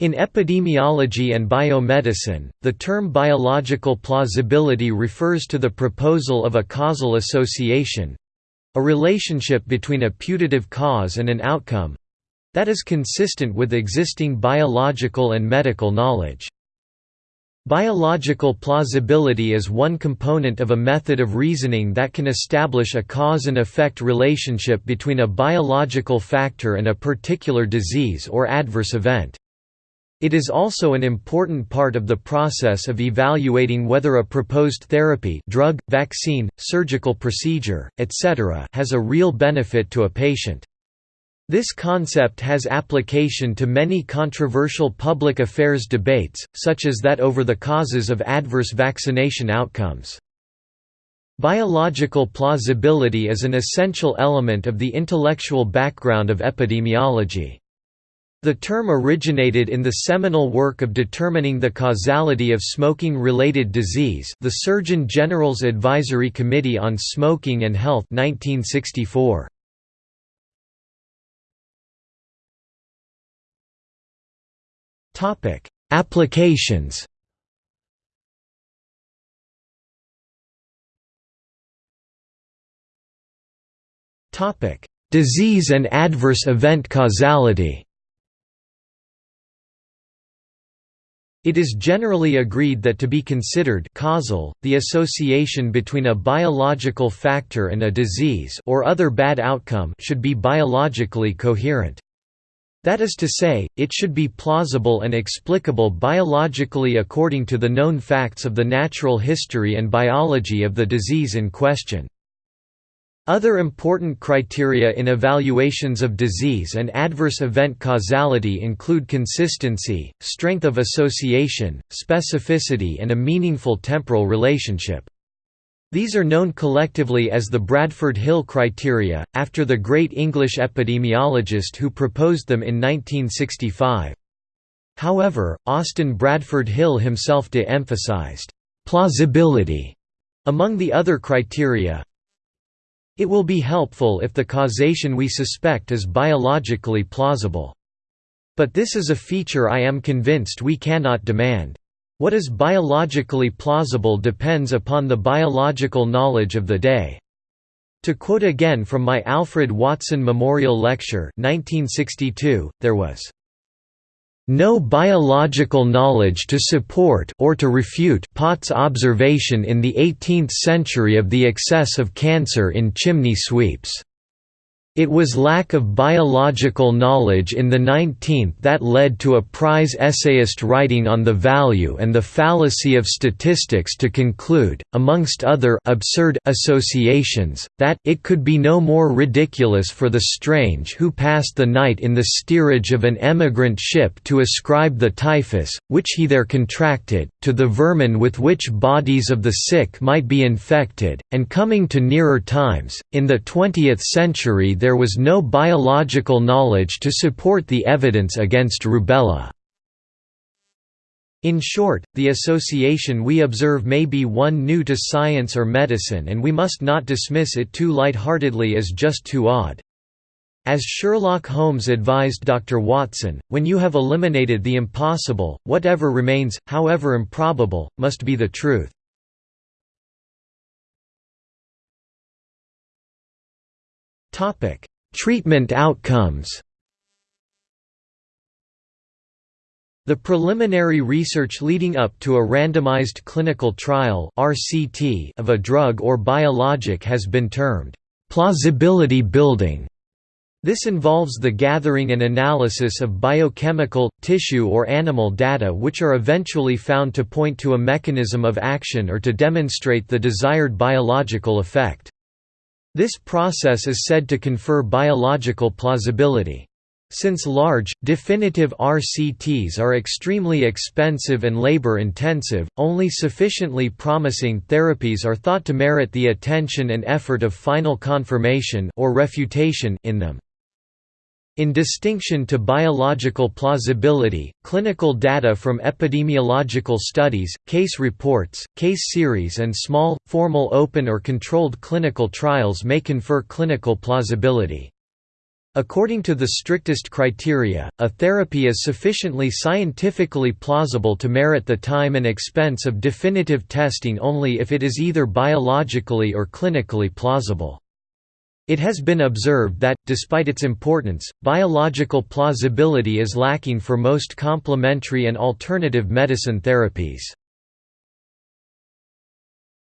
In epidemiology and biomedicine, the term biological plausibility refers to the proposal of a causal association—a relationship between a putative cause and an outcome—that is consistent with existing biological and medical knowledge. Biological plausibility is one component of a method of reasoning that can establish a cause and effect relationship between a biological factor and a particular disease or adverse event. It is also an important part of the process of evaluating whether a proposed therapy drug, vaccine, surgical procedure, etc. has a real benefit to a patient. This concept has application to many controversial public affairs debates, such as that over the causes of adverse vaccination outcomes. Biological plausibility is an essential element of the intellectual background of epidemiology. The term originated in the seminal work of determining the causality of smoking-related disease the Surgeon General's Advisory Committee on Smoking and Health 1964. Applications Disease and adverse event causality It is generally agreed that to be considered causal, the association between a biological factor and a disease or other bad outcome should be biologically coherent. That is to say, it should be plausible and explicable biologically according to the known facts of the natural history and biology of the disease in question. Other important criteria in evaluations of disease and adverse event causality include consistency, strength of association, specificity and a meaningful temporal relationship. These are known collectively as the Bradford-Hill criteria, after the great English epidemiologist who proposed them in 1965. However, Austin Bradford Hill himself de-emphasized plausibility among the other criteria, it will be helpful if the causation we suspect is biologically plausible. But this is a feature I am convinced we cannot demand. What is biologically plausible depends upon the biological knowledge of the day. To quote again from my Alfred Watson Memorial Lecture 1962, there was no biological knowledge to support or to refute Pott's observation in the 18th century of the excess of cancer in chimney sweeps. It was lack of biological knowledge in the 19th that led to a prize essayist writing on the value and the fallacy of statistics to conclude, amongst other absurd associations, that it could be no more ridiculous for the strange who passed the night in the steerage of an emigrant ship to ascribe the typhus, which he there contracted, to the vermin with which bodies of the sick might be infected, and coming to nearer times, in the 20th century there there was no biological knowledge to support the evidence against rubella. In short, the association we observe may be one new to science or medicine and we must not dismiss it too light-heartedly as just too odd. As Sherlock Holmes advised Dr. Watson, when you have eliminated the impossible, whatever remains, however improbable, must be the truth. Treatment outcomes. The preliminary research leading up to a randomized clinical trial (RCT) of a drug or biologic has been termed plausibility building. This involves the gathering and analysis of biochemical, tissue or animal data which are eventually found to point to a mechanism of action or to demonstrate the desired biological effect. This process is said to confer biological plausibility. Since large, definitive RCTs are extremely expensive and labor-intensive, only sufficiently promising therapies are thought to merit the attention and effort of final confirmation or refutation in them. In distinction to biological plausibility, clinical data from epidemiological studies, case reports, case series and small, formal open or controlled clinical trials may confer clinical plausibility. According to the strictest criteria, a therapy is sufficiently scientifically plausible to merit the time and expense of definitive testing only if it is either biologically or clinically plausible. It has been observed that, despite its importance, biological plausibility is lacking for most complementary and alternative medicine therapies.